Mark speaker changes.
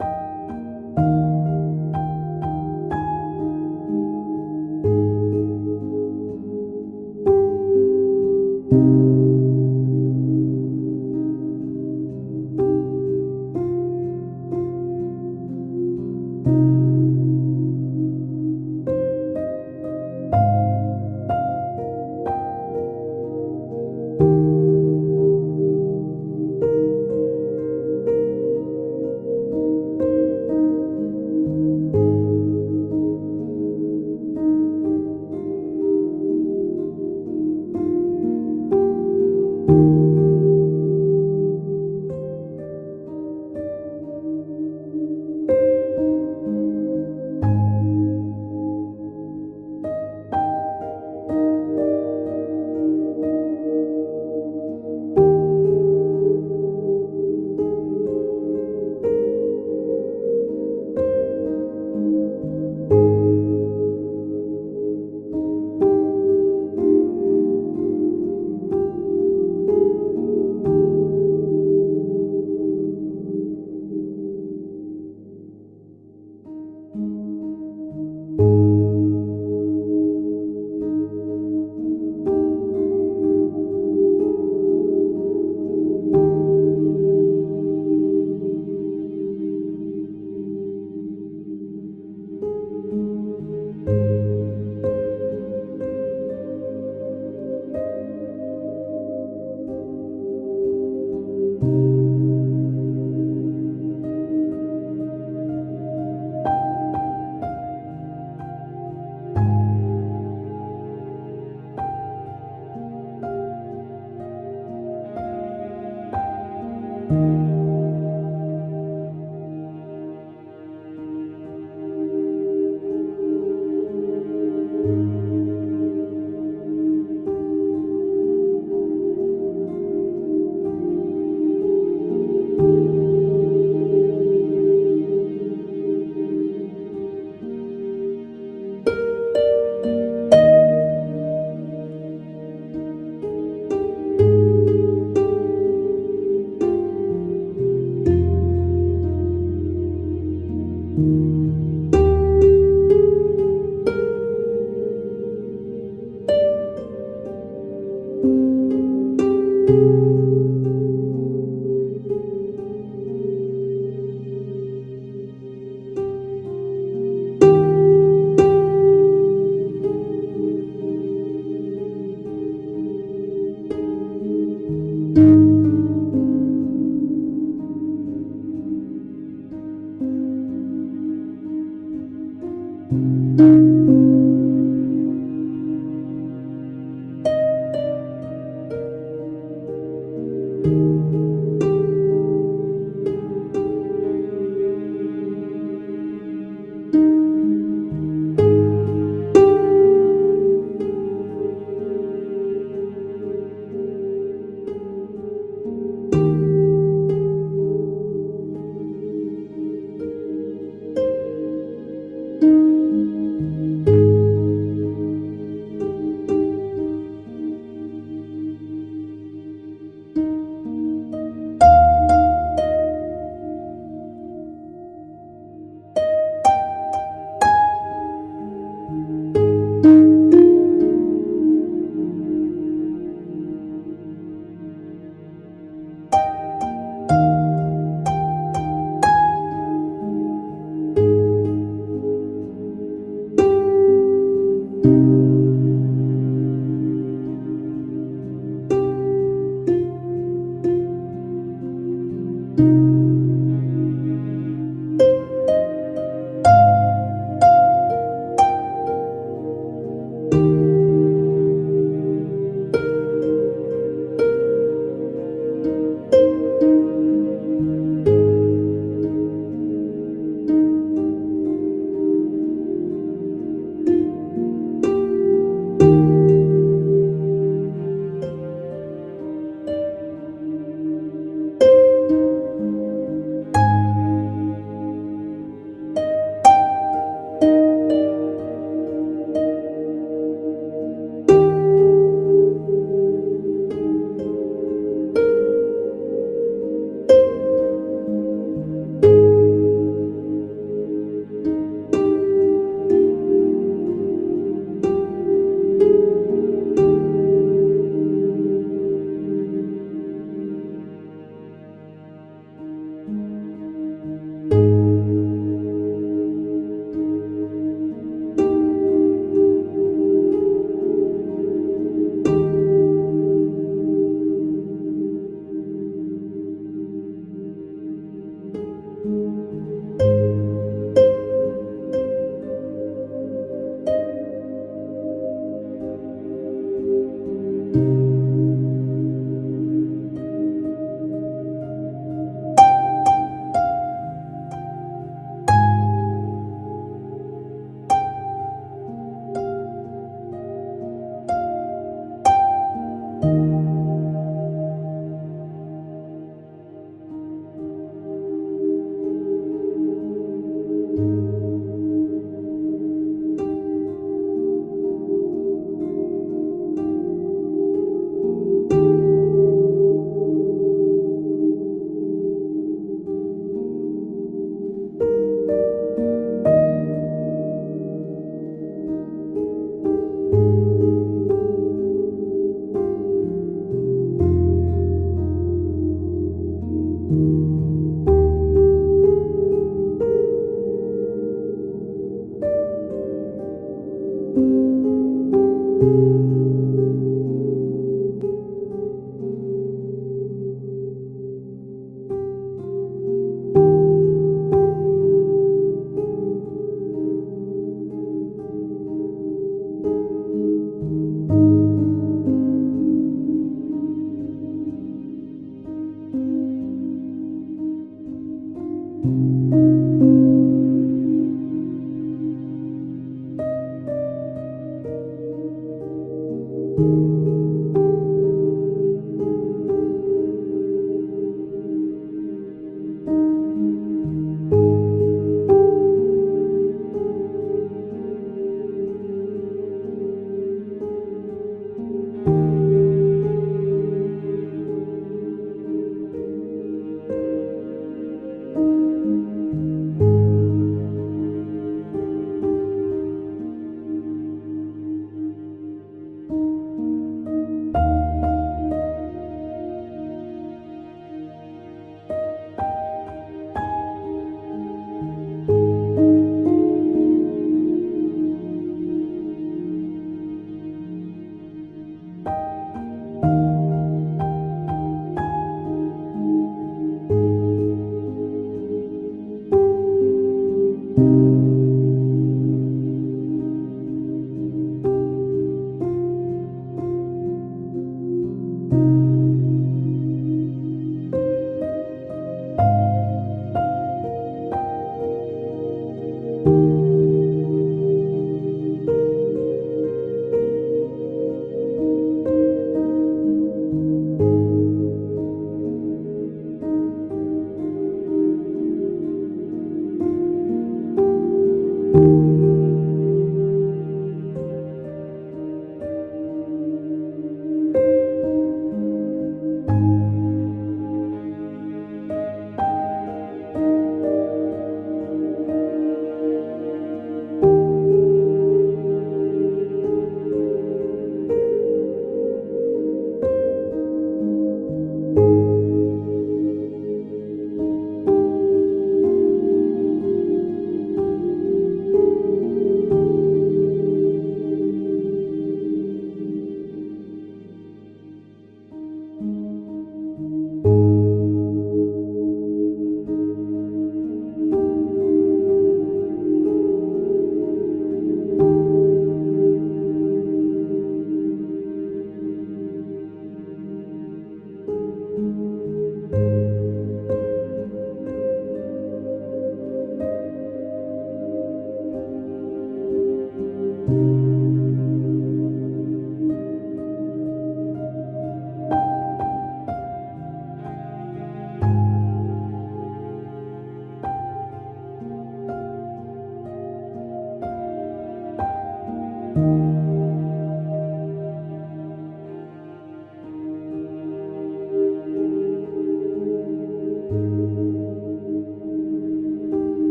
Speaker 1: you. thank you.